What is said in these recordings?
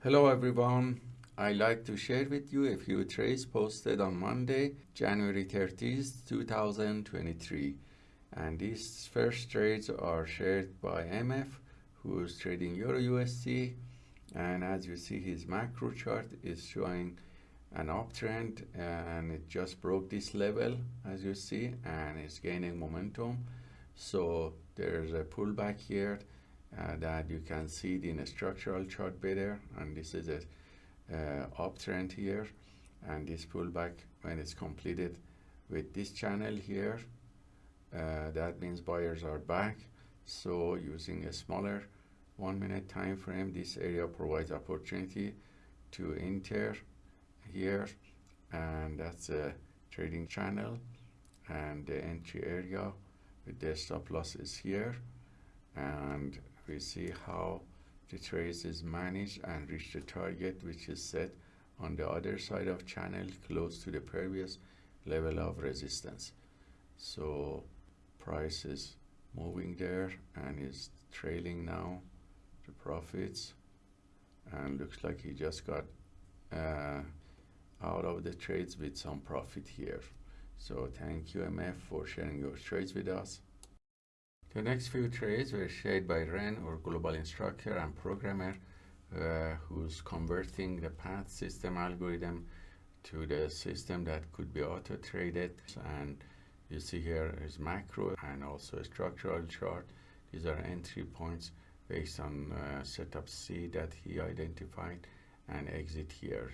Hello everyone. I like to share with you a few trades posted on Monday, January 30th, 2023. And these first trades are shared by MF, who is trading Euro USD. And as you see, his macro chart is showing an uptrend and it just broke this level, as you see, and it's gaining momentum. So there's a pullback here uh, that you can see it in a structural chart better. And this is a uh, uptrend here. And this pullback when it's completed with this channel here uh, that means buyers are back. So using a smaller one minute time frame this area provides opportunity to enter here. And that's a trading channel. And the entry area with the stop loss is here. And we see how the trace is managed and reach the target which is set on the other side of channel close to the previous level of resistance. So price is moving there and is trailing now the profits. And looks like he just got uh, out of the trades with some profit here. So thank you MF for sharing your trades with us the next few trades were shared by Ren or global instructor and programmer uh, who's converting the path system algorithm to the system that could be auto traded and you see here is macro and also a structural chart. These are entry points based on uh, setup C that he identified and exit here.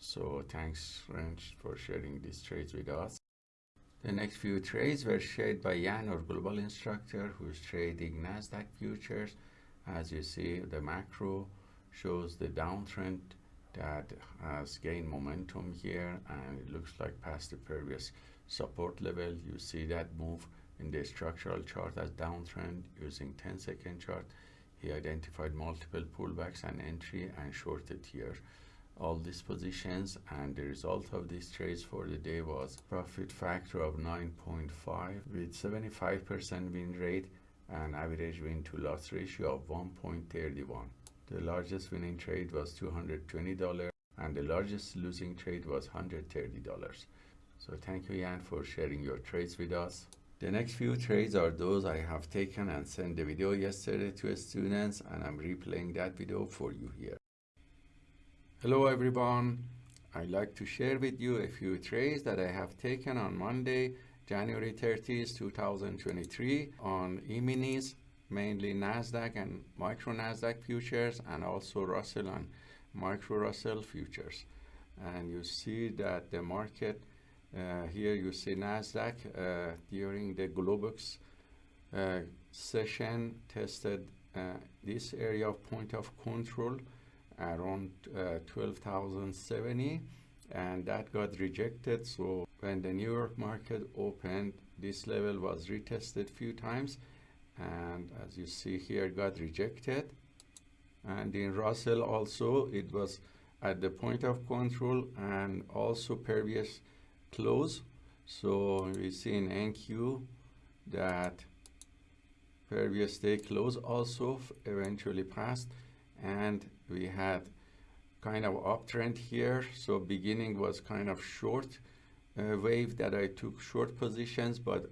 So thanks Ren for sharing these trades with us the next few trades were shared by Jan, our global instructor, who's trading Nasdaq futures. As you see, the macro shows the downtrend that has gained momentum here, and it looks like past the previous support level. You see that move in the structural chart as downtrend using 10 second chart. He identified multiple pullbacks and entry and shorted here all these positions and the result of these trades for the day was profit factor of 9.5 with 75% win rate and average win to loss ratio of 1.31 the largest winning trade was $220 and the largest losing trade was $130 so thank you Jan for sharing your trades with us. The next few trades are those I have taken and sent the video yesterday to students and I'm replaying that video for you here Hello everyone. I'd like to share with you a few trades that I have taken on Monday, January 30th, 2023 on E-minis, mainly NASDAQ and micro NASDAQ futures and also Russell and micro Russell futures. And you see that the market, uh, here you see NASDAQ uh, during the Globex uh, session tested uh, this area of point of control around uh, 12,070 and that got rejected. So when the New York market opened this level was retested few times and as you see here got rejected. And in Russell also it was at the point of control and also previous close. So we see in NQ that previous day close also eventually passed and we had kind of uptrend here. So beginning was kind of short uh, wave that I took short positions but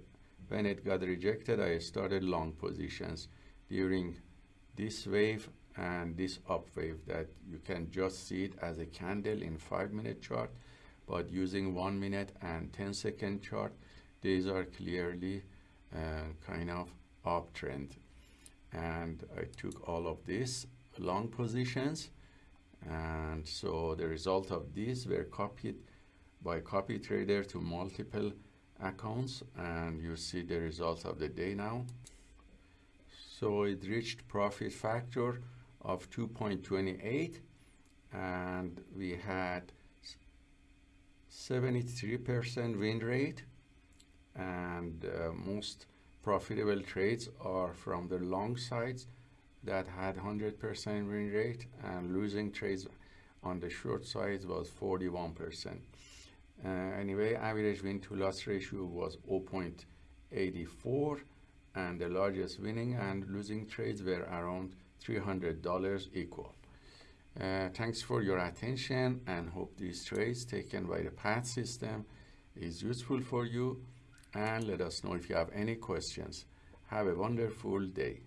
when it got rejected I started long positions during this wave and this up wave that you can just see it as a candle in five minute chart but using one minute and 10 second chart these are clearly uh, kind of uptrend. And I took all of this long positions. And so the result of these were copied by copy trader to multiple accounts. And you see the results of the day now. So it reached profit factor of 2.28 and we had 73% win rate. And uh, most profitable trades are from the long sides that had 100% win rate and losing trades on the short side was 41%. Uh, anyway, average win to loss ratio was 0.84 and the largest winning and losing trades were around $300 equal. Uh, thanks for your attention and hope these trades taken by the path system is useful for you and let us know if you have any questions. Have a wonderful day.